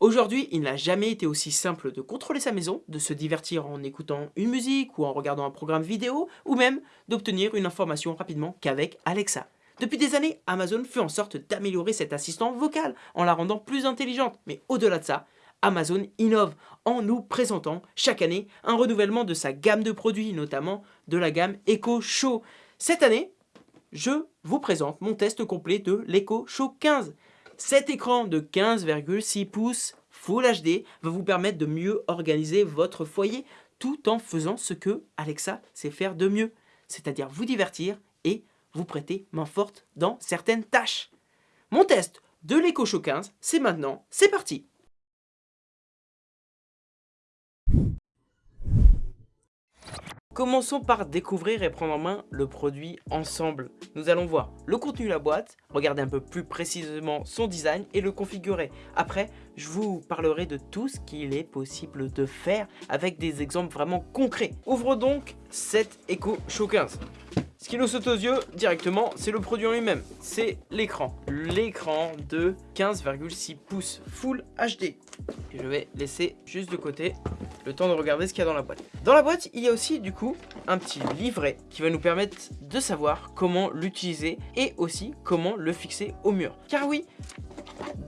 Aujourd'hui, il n'a jamais été aussi simple de contrôler sa maison, de se divertir en écoutant une musique ou en regardant un programme vidéo, ou même d'obtenir une information rapidement qu'avec Alexa. Depuis des années, Amazon fait en sorte d'améliorer cet assistant vocal en la rendant plus intelligente. Mais au-delà de ça, Amazon innove en nous présentant chaque année un renouvellement de sa gamme de produits, notamment de la gamme Echo Show. Cette année, je vous présente mon test complet de l'Echo Show 15. Cet écran de 15,6 pouces Full HD va vous permettre de mieux organiser votre foyer tout en faisant ce que Alexa sait faire de mieux, c'est-à-dire vous divertir et vous prêter main forte dans certaines tâches. Mon test de l'Echo Show 15, c'est maintenant, c'est parti Commençons par découvrir et prendre en main le produit ensemble. Nous allons voir le contenu de la boîte, regarder un peu plus précisément son design et le configurer. Après, je vous parlerai de tout ce qu'il est possible de faire avec des exemples vraiment concrets. Ouvre donc cette Echo Show 15. Ce qui nous saute aux yeux directement, c'est le produit en lui-même. C'est l'écran. L'écran de 15,6 pouces Full HD. je vais laisser juste de côté le temps de regarder ce qu'il y a dans la boîte. Dans la boîte, il y a aussi du coup un petit livret qui va nous permettre de savoir comment l'utiliser et aussi comment le fixer au mur. Car oui,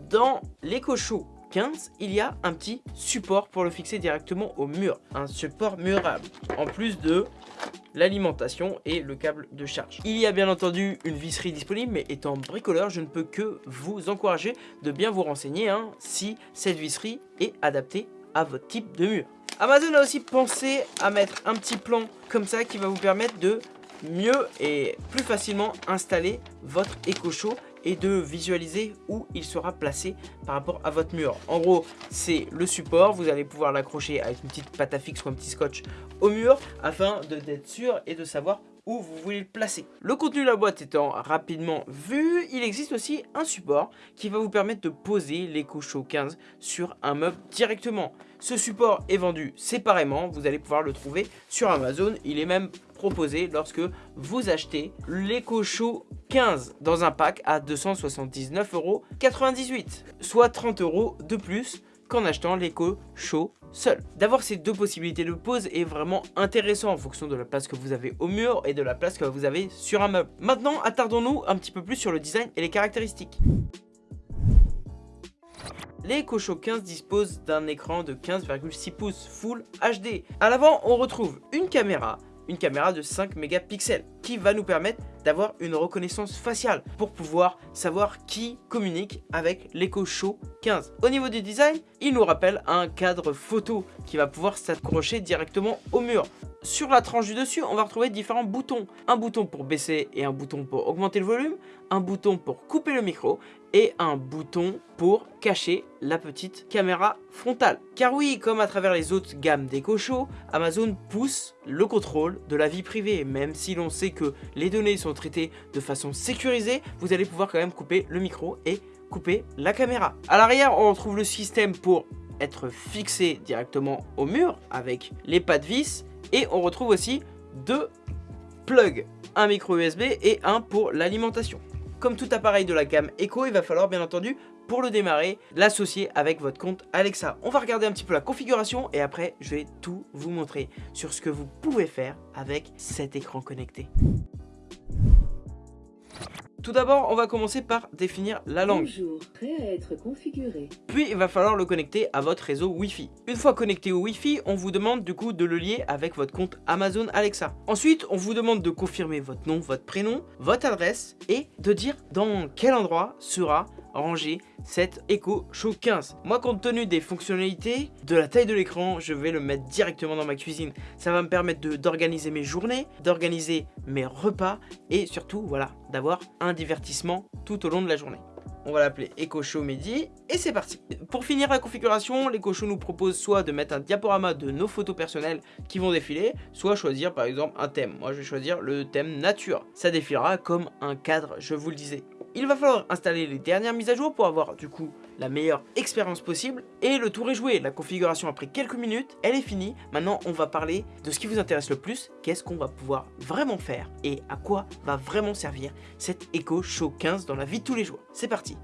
dans l'Echo Show 15, il y a un petit support pour le fixer directement au mur. Un support murable. En plus de l'alimentation et le câble de charge. Il y a bien entendu une visserie disponible, mais étant bricoleur, je ne peux que vous encourager de bien vous renseigner hein, si cette visserie est adaptée à votre type de mur. Amazon a aussi pensé à mettre un petit plan comme ça qui va vous permettre de mieux et plus facilement installer votre éco-chaud et de visualiser où il sera placé par rapport à votre mur. En gros, c'est le support, vous allez pouvoir l'accrocher avec une petite pâte à fixe ou un petit scotch au mur afin d'être sûr et de savoir où vous voulez le placer. Le contenu de la boîte étant rapidement vu, il existe aussi un support qui va vous permettre de poser l'Echo Show 15 sur un meuble directement. Ce support est vendu séparément, vous allez pouvoir le trouver sur Amazon, il est même lorsque vous achetez l'Echo Show 15 dans un pack à 279,98€, soit 30 euros de plus qu'en achetant l'Echo Show seul. D'avoir ces deux possibilités de pose est vraiment intéressant en fonction de la place que vous avez au mur et de la place que vous avez sur un meuble. Maintenant, attardons-nous un petit peu plus sur le design et les caractéristiques. Les Show 15 disposent d'un écran de 15,6 pouces Full HD. À l'avant, on retrouve une caméra, une caméra de 5 mégapixels qui va nous permettre d'avoir une reconnaissance faciale pour pouvoir savoir qui communique avec l'Echo Show 15. Au niveau du design, il nous rappelle un cadre photo qui va pouvoir s'accrocher directement au mur. Sur la tranche du dessus, on va retrouver différents boutons. Un bouton pour baisser et un bouton pour augmenter le volume, un bouton pour couper le micro et un bouton pour cacher la petite caméra frontale. Car oui, comme à travers les autres gammes d'Echo Show, Amazon pousse le contrôle de la vie privée, même si l'on sait que les données sont traitées de façon sécurisée, vous allez pouvoir quand même couper le micro et couper la caméra. À l'arrière, on retrouve le système pour être fixé directement au mur avec les pas de vis et on retrouve aussi deux plugs, un micro USB et un pour l'alimentation. Comme tout appareil de la gamme Echo, il va falloir bien entendu pour le démarrer, l'associer avec votre compte Alexa. On va regarder un petit peu la configuration et après je vais tout vous montrer sur ce que vous pouvez faire avec cet écran connecté. Tout d'abord, on va commencer par définir la langue. Bonjour, prêt à être configuré. Puis, il va falloir le connecter à votre réseau Wi-Fi. Une fois connecté au Wi-Fi, on vous demande du coup de le lier avec votre compte Amazon Alexa. Ensuite, on vous demande de confirmer votre nom, votre prénom, votre adresse et de dire dans quel endroit sera ranger cette Echo Show 15. Moi, compte tenu des fonctionnalités, de la taille de l'écran, je vais le mettre directement dans ma cuisine. Ça va me permettre d'organiser mes journées, d'organiser mes repas et surtout, voilà, d'avoir un divertissement tout au long de la journée. On va l'appeler Echo Show Midi et c'est parti. Pour finir la configuration, l'Echo Show nous propose soit de mettre un diaporama de nos photos personnelles qui vont défiler, soit choisir par exemple un thème. Moi je vais choisir le thème nature. Ça défilera comme un cadre, je vous le disais. Il va falloir installer les dernières mises à jour pour avoir du coup la meilleure expérience possible. Et le tour est joué, la configuration après quelques minutes, elle est finie. Maintenant on va parler de ce qui vous intéresse le plus, qu'est-ce qu'on va pouvoir vraiment faire et à quoi va vraiment servir cette Echo Show 15 dans la vie de tous les jours. C'est parti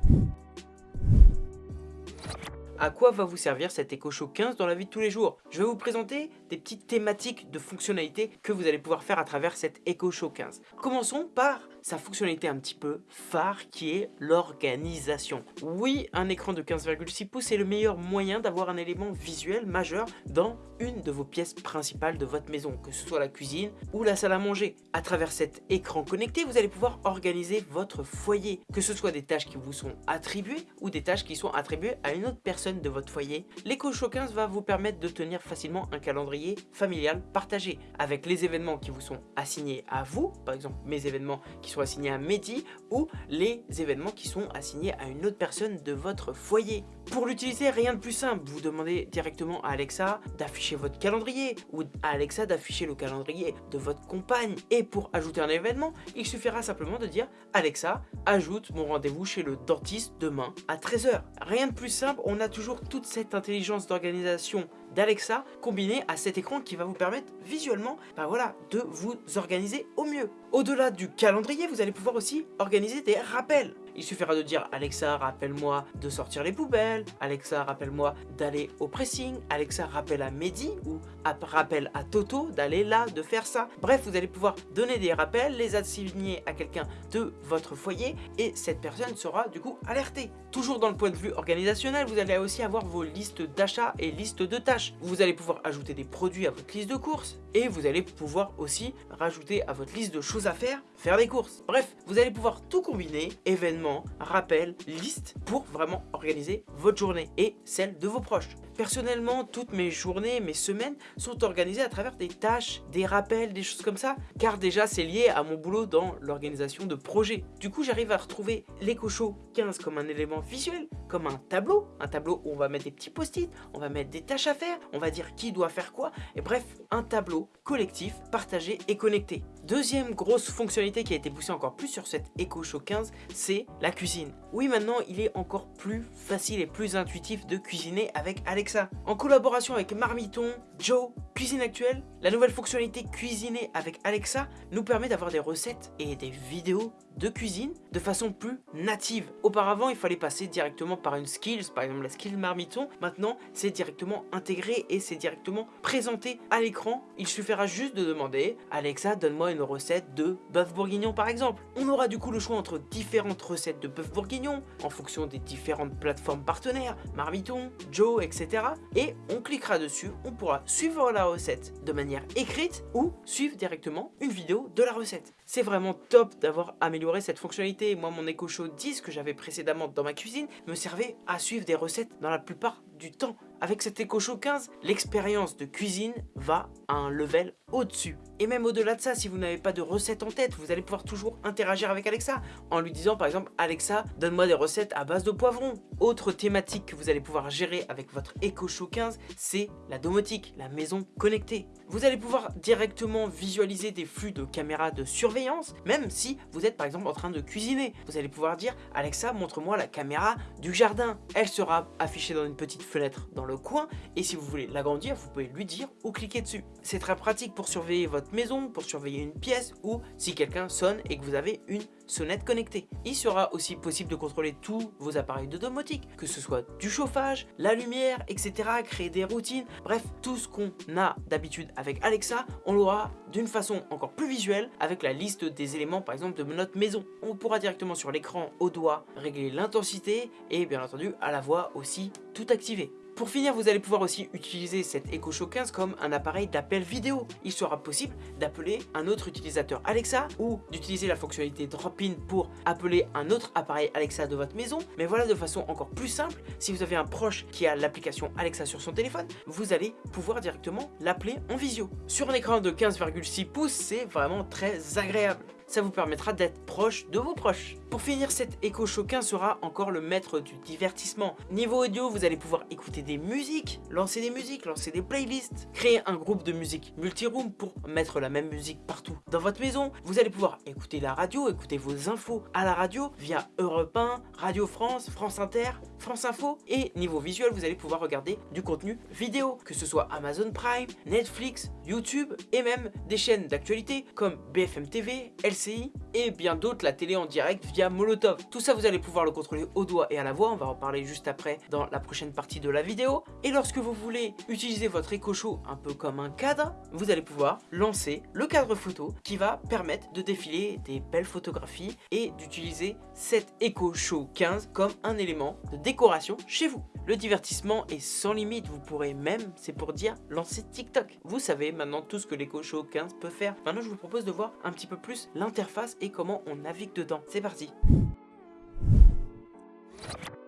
à quoi va vous servir cet Echo Show 15 dans la vie de tous les jours? Je vais vous présenter des petites thématiques de fonctionnalités que vous allez pouvoir faire à travers cet Echo Show 15. Commençons par sa fonctionnalité un petit peu phare qui est l'organisation. Oui, un écran de 15,6 pouces est le meilleur moyen d'avoir un élément visuel majeur dans une de vos pièces principales de votre maison, que ce soit la cuisine ou la salle à manger. À travers cet écran connecté, vous allez pouvoir organiser votre foyer, que ce soit des tâches qui vous sont attribuées ou des tâches qui sont attribuées à une autre personne de votre foyer. L'Echo Show 15 va vous permettre de tenir facilement un calendrier familial partagé, avec les événements qui vous sont assignés à vous, par exemple mes événements qui sont assignés à Mehdi, ou les événements qui sont assignés à une autre personne de votre foyer. Pour l'utiliser, rien de plus simple, vous demandez directement à Alexa d'afficher votre calendrier ou à Alexa d'afficher le calendrier de votre compagne. Et pour ajouter un événement, il suffira simplement de dire Alexa, ajoute mon rendez-vous chez le dentiste demain à 13h. Rien de plus simple, on a toujours toute cette intelligence d'organisation d'Alexa combinée à cet écran qui va vous permettre visuellement bah voilà, de vous organiser au mieux. Au-delà du calendrier, vous allez pouvoir aussi organiser des rappels. Il suffira de dire Alexa rappelle-moi de sortir les poubelles, Alexa rappelle-moi d'aller au pressing, Alexa rappelle à Mehdi ou rappelle à Toto d'aller là, de faire ça. Bref, vous allez pouvoir donner des rappels, les assigner à quelqu'un de votre foyer et cette personne sera du coup alertée. Toujours dans le point de vue organisationnel, vous allez aussi avoir vos listes d'achats et listes de tâches. Vous allez pouvoir ajouter des produits à votre liste de courses et vous allez pouvoir aussi rajouter à votre liste de choses faire, faire des courses. Bref, vous allez pouvoir tout combiner, événements, rappels, listes, pour vraiment organiser votre journée et celle de vos proches. Personnellement, toutes mes journées, mes semaines sont organisées à travers des tâches, des rappels, des choses comme ça, car déjà c'est lié à mon boulot dans l'organisation de projets. Du coup, j'arrive à retrouver l'EcoShow 15 comme un élément visuel, comme un tableau, un tableau où on va mettre des petits post-it, on va mettre des tâches à faire, on va dire qui doit faire quoi, et bref, un tableau collectif, partagé et connecté. Deuxième grosse fonctionnalité qui a été poussée encore plus sur cette EcoShow 15, c'est la cuisine. Oui, maintenant, il est encore plus facile et plus intuitif de cuisiner avec Alexa. En collaboration avec Marmiton, Joe, Cuisine Actuelle, la nouvelle fonctionnalité Cuisiner avec Alexa nous permet d'avoir des recettes et des vidéos de cuisine de façon plus native. Auparavant, il fallait passer directement par une skills, par exemple la skill Marmiton. Maintenant, c'est directement intégré et c'est directement présenté à l'écran. Il suffira juste de demander Alexa, donne-moi une recette de bœuf bourguignon par exemple. On aura du coup le choix entre différentes recettes de bœuf bourguignon en fonction des différentes plateformes partenaires, Marmiton, Joe, etc. Et on cliquera dessus, on pourra suivre la recette de manière écrite ou suivre directement une vidéo de la recette. C'est vraiment top d'avoir amélioré cette fonctionnalité. Moi, mon Echo Show 10 que j'avais précédemment dans ma cuisine me servait à suivre des recettes dans la plupart du temps. Avec cet Echo Show 15, l'expérience de cuisine va à un level au-dessus. Et même au-delà de ça, si vous n'avez pas de recette en tête, vous allez pouvoir toujours interagir avec Alexa en lui disant par exemple Alexa, donne-moi des recettes à base de poivrons. Autre thématique que vous allez pouvoir gérer avec votre Echo Show 15, c'est la domotique, la maison connectée. Vous allez pouvoir directement visualiser des flux de caméras de surveillance, même si vous êtes par exemple en train de cuisiner. Vous allez pouvoir dire Alexa, montre-moi la caméra du jardin. Elle sera affichée dans une petite fenêtre dans le coin et si vous voulez l'agrandir, vous pouvez lui dire ou cliquer dessus. C'est très pratique pour surveiller votre maison, pour surveiller une pièce ou si quelqu'un sonne et que vous avez une sonnette connectée. Il sera aussi possible de contrôler tous vos appareils de domotique, que ce soit du chauffage, la lumière, etc. Créer des routines, bref, tout ce qu'on a d'habitude avec Alexa, on l'aura d'une façon encore plus visuelle avec la liste des éléments par exemple de notre maison. On pourra directement sur l'écran au doigt régler l'intensité et bien entendu à la voix aussi tout activer. Pour finir, vous allez pouvoir aussi utiliser cet Echo Show 15 comme un appareil d'appel vidéo. Il sera possible d'appeler un autre utilisateur Alexa ou d'utiliser la fonctionnalité Drop-in pour appeler un autre appareil Alexa de votre maison. Mais voilà de façon encore plus simple, si vous avez un proche qui a l'application Alexa sur son téléphone, vous allez pouvoir directement l'appeler en visio. Sur un écran de 15,6 pouces, c'est vraiment très agréable ça vous permettra d'être proche de vos proches. Pour finir, cet Echo Show 15 sera encore le maître du divertissement. Niveau audio, vous allez pouvoir écouter des musiques, lancer des musiques, lancer des playlists, créer un groupe de musique multi-room pour mettre la même musique partout dans votre maison. Vous allez pouvoir écouter la radio, écouter vos infos à la radio via Europe 1, Radio France, France Inter, France Info. Et niveau visuel, vous allez pouvoir regarder du contenu vidéo, que ce soit Amazon Prime, Netflix, YouTube et même des chaînes d'actualité comme BFM TV, LCI sim. Et bien d'autres la télé en direct via Molotov. Tout ça vous allez pouvoir le contrôler au doigt et à la voix, on va en parler juste après dans la prochaine partie de la vidéo. Et lorsque vous voulez utiliser votre Echo Show un peu comme un cadre, vous allez pouvoir lancer le cadre photo qui va permettre de défiler des belles photographies et d'utiliser cet Echo Show 15 comme un élément de décoration chez vous. Le divertissement est sans limite, vous pourrez même, c'est pour dire, lancer TikTok. Vous savez maintenant tout ce que l'Echo Show 15 peut faire. Maintenant je vous propose de voir un petit peu plus l'interface et comment on navigue dedans. C'est parti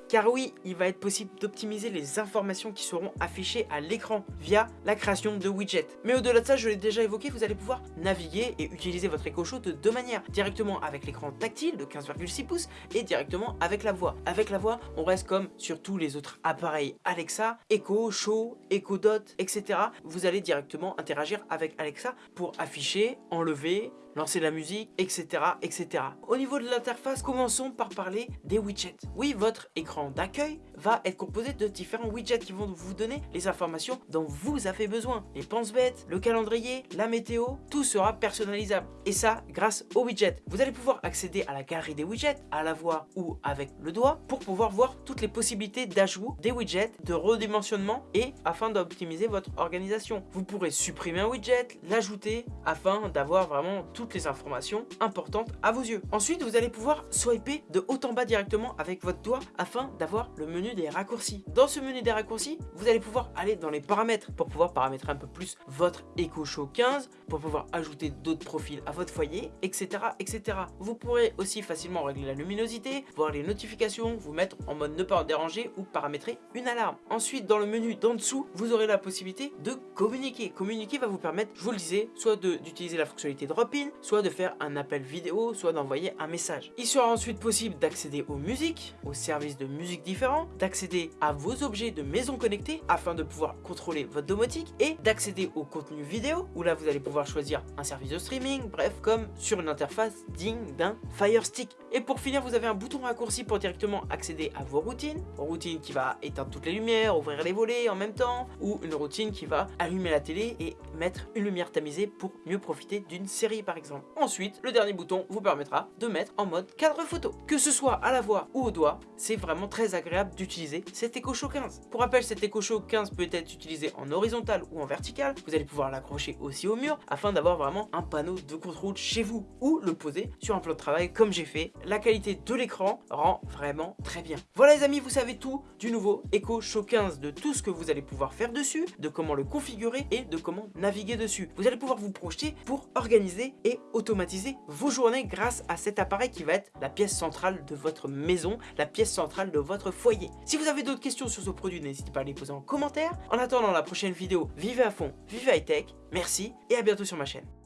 car oui, il va être possible d'optimiser les informations qui seront affichées à l'écran via la création de widgets. Mais au-delà de ça, je l'ai déjà évoqué, vous allez pouvoir naviguer et utiliser votre Echo Show de deux manières. Directement avec l'écran tactile de 15,6 pouces et directement avec la voix. Avec la voix, on reste comme sur tous les autres appareils Alexa, Echo, Show, Echo Dot, etc. Vous allez directement interagir avec Alexa pour afficher, enlever, lancer la musique, etc. etc. Au niveau de l'interface, commençons par parler des widgets. Oui, votre écran d'accueil va être composé de différents widgets qui vont vous donner les informations dont vous avez besoin. Les pense-bêtes, le calendrier, la météo, tout sera personnalisable. Et ça, grâce aux widgets. Vous allez pouvoir accéder à la galerie des widgets, à la voix ou avec le doigt, pour pouvoir voir toutes les possibilités d'ajout des widgets, de redimensionnement et afin d'optimiser votre organisation. Vous pourrez supprimer un widget, l'ajouter afin d'avoir vraiment les informations importantes à vos yeux. Ensuite, vous allez pouvoir swiper de haut en bas directement avec votre doigt afin d'avoir le menu des raccourcis. Dans ce menu des raccourcis, vous allez pouvoir aller dans les paramètres pour pouvoir paramétrer un peu plus votre Echo Show 15, pour pouvoir ajouter d'autres profils à votre foyer, etc. etc. Vous pourrez aussi facilement régler la luminosité, voir les notifications, vous mettre en mode ne pas déranger ou paramétrer une alarme. Ensuite, dans le menu d'en dessous, vous aurez la possibilité de communiquer. Communiquer va vous permettre, je vous le disais, soit d'utiliser la fonctionnalité drop-in, soit de faire un appel vidéo, soit d'envoyer un message. Il sera ensuite possible d'accéder aux musiques, aux services de musique différents, d'accéder à vos objets de maison connectée afin de pouvoir contrôler votre domotique et d'accéder au contenu vidéo où là vous allez pouvoir choisir un service de streaming, bref, comme sur une interface digne d'un Fire Stick. Et pour finir, vous avez un bouton raccourci pour directement accéder à vos routines, routine qui va éteindre toutes les lumières, ouvrir les volets en même temps, ou une routine qui va allumer la télé et mettre une lumière tamisée pour mieux profiter d'une série par exemple. Ensuite, le dernier bouton vous permettra de mettre en mode cadre photo. Que ce soit à la voix ou au doigt, c'est vraiment très agréable d'utiliser cet Echo Show 15. Pour rappel, cet Echo Show 15 peut être utilisé en horizontal ou en vertical. Vous allez pouvoir l'accrocher aussi au mur afin d'avoir vraiment un panneau de contrôle chez vous ou le poser sur un plan de travail comme j'ai fait. La qualité de l'écran rend vraiment très bien. Voilà les amis, vous savez tout du nouveau Echo Show 15, de tout ce que vous allez pouvoir faire dessus, de comment le configurer et de comment naviguer dessus. Vous allez pouvoir vous projeter pour organiser et automatiser vos journées grâce à cet appareil qui va être la pièce centrale de votre maison, la pièce centrale de votre foyer. Si vous avez d'autres questions sur ce produit, n'hésitez pas à les poser en commentaire. En attendant la prochaine vidéo, vivez à fond, vivez high tech, merci et à bientôt sur ma chaîne.